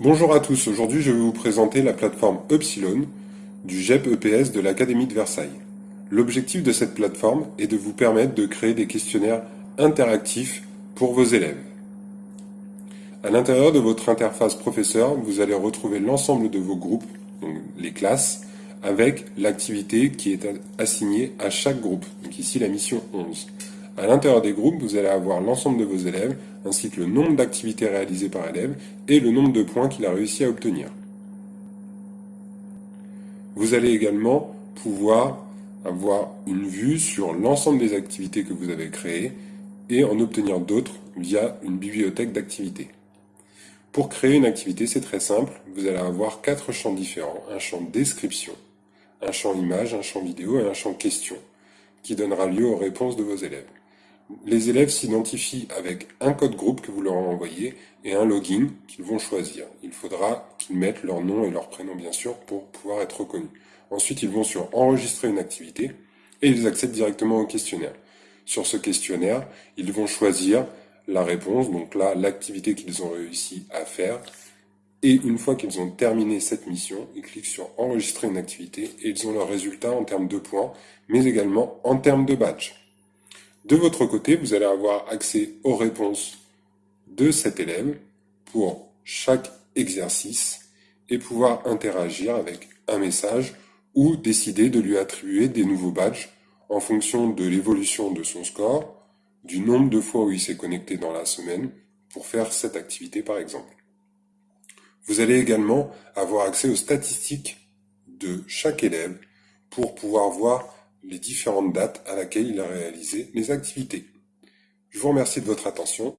Bonjour à tous, aujourd'hui je vais vous présenter la plateforme Upsilon du GEP EPS de l'Académie de Versailles. L'objectif de cette plateforme est de vous permettre de créer des questionnaires interactifs pour vos élèves. À l'intérieur de votre interface professeur, vous allez retrouver l'ensemble de vos groupes, les classes, avec l'activité qui est assignée à chaque groupe, donc ici la mission 11. À l'intérieur des groupes, vous allez avoir l'ensemble de vos élèves, ainsi que le nombre d'activités réalisées par élève et le nombre de points qu'il a réussi à obtenir. Vous allez également pouvoir avoir une vue sur l'ensemble des activités que vous avez créées et en obtenir d'autres via une bibliothèque d'activités. Pour créer une activité, c'est très simple. Vous allez avoir quatre champs différents. Un champ description, un champ image, un champ vidéo et un champ question qui donnera lieu aux réponses de vos élèves. Les élèves s'identifient avec un code groupe que vous leur envoyez et un login qu'ils vont choisir. Il faudra qu'ils mettent leur nom et leur prénom bien sûr pour pouvoir être reconnus. Ensuite, ils vont sur enregistrer une activité et ils accèdent directement au questionnaire. Sur ce questionnaire, ils vont choisir la réponse, donc là, l'activité qu'ils ont réussi à faire et une fois qu'ils ont terminé cette mission, ils cliquent sur enregistrer une activité et ils ont leur résultat en termes de points, mais également en termes de badge. De votre côté, vous allez avoir accès aux réponses de cet élève pour chaque exercice et pouvoir interagir avec un message ou décider de lui attribuer des nouveaux badges en fonction de l'évolution de son score, du nombre de fois où il s'est connecté dans la semaine pour faire cette activité par exemple. Vous allez également avoir accès aux statistiques de chaque élève pour pouvoir voir les différentes dates à laquelle il a réalisé les activités. Je vous remercie de votre attention.